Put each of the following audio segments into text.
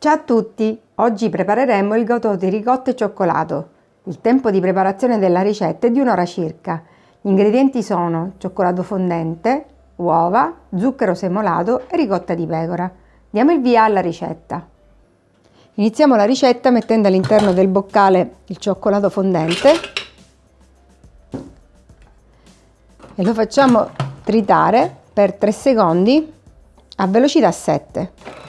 Ciao a tutti! Oggi prepareremo il gâteau di ricotta e cioccolato. Il tempo di preparazione della ricetta è di un'ora circa. Gli ingredienti sono cioccolato fondente, uova, zucchero semolato e ricotta di pecora. Diamo il via alla ricetta. Iniziamo la ricetta mettendo all'interno del boccale il cioccolato fondente e lo facciamo tritare per 3 secondi a velocità 7.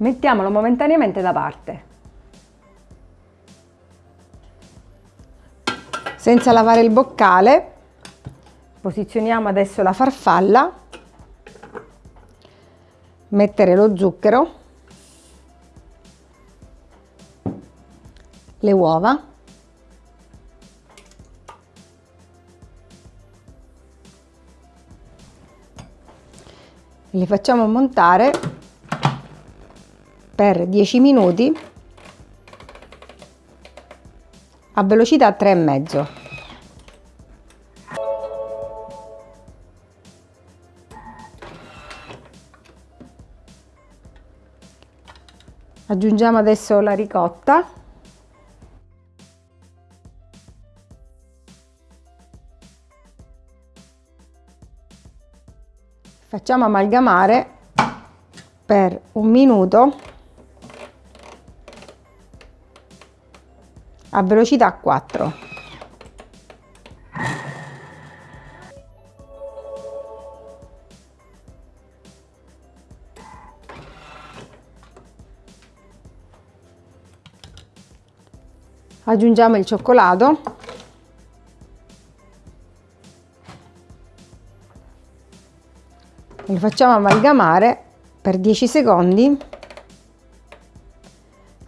Mettiamolo momentaneamente da parte. Senza lavare il boccale, posizioniamo adesso la farfalla, mettere lo zucchero, le uova, li facciamo montare per 10 minuti a velocità 3,5. Aggiungiamo adesso la ricotta. Facciamo amalgamare per un minuto a velocità 4. Aggiungiamo il cioccolato. Lo facciamo amalgamare per 10 secondi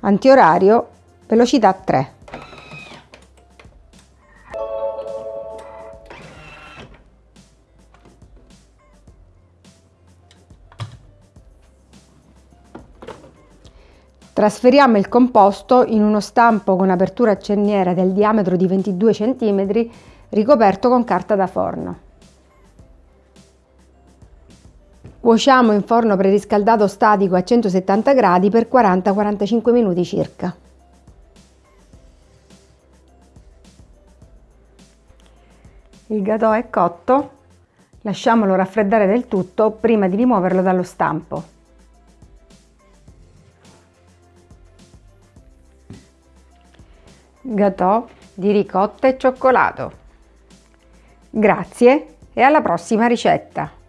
antiorario velocità 3. Trasferiamo il composto in uno stampo con apertura a cerniera del diametro di 22 cm ricoperto con carta da forno. Cuociamo in forno preriscaldato statico a 170 gradi per 40-45 minuti circa. Il gâteau è cotto, lasciamolo raffreddare del tutto prima di rimuoverlo dallo stampo. Gâteau di ricotta e cioccolato. Grazie e alla prossima ricetta!